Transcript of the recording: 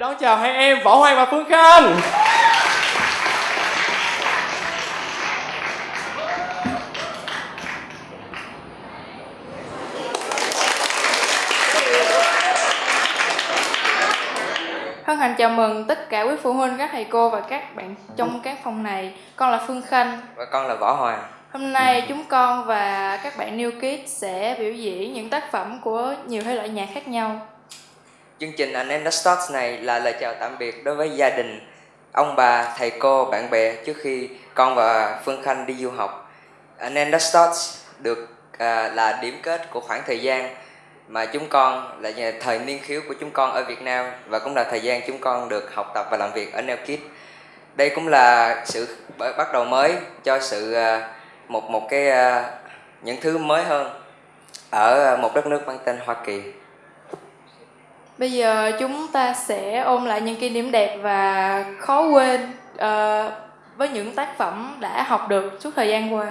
chào hai em Võ Hoàng và Phương Khanh Hân hạnh chào mừng tất cả quý phụ huynh, các thầy cô và các bạn trong các phòng này. Con là Phương Khanh. Và con là Võ Hoàng. Hôm nay chúng con và các bạn New Kids sẽ biểu diễn những tác phẩm của nhiều thể loại nhạc khác nhau. Chương trình Anh Em Đã Starts này là lời chào tạm biệt đối với gia đình, ông bà, thầy cô, bạn bè trước khi con và Phương Khanh đi du học. Anh Em Đã Starts được à, là điểm kết của khoảng thời gian mà chúng con là thời niên khiếu của chúng con ở Việt Nam và cũng là thời gian chúng con được học tập và làm việc ở Neo Kids. Đây cũng là sự bắt đầu mới cho sự à, một một cái à, những thứ mới hơn ở à, một đất nước mang tên Hoa Kỳ. Bây giờ chúng ta sẽ ôn lại những kỷ niệm đẹp và khó quên uh, với những tác phẩm đã học được suốt thời gian qua.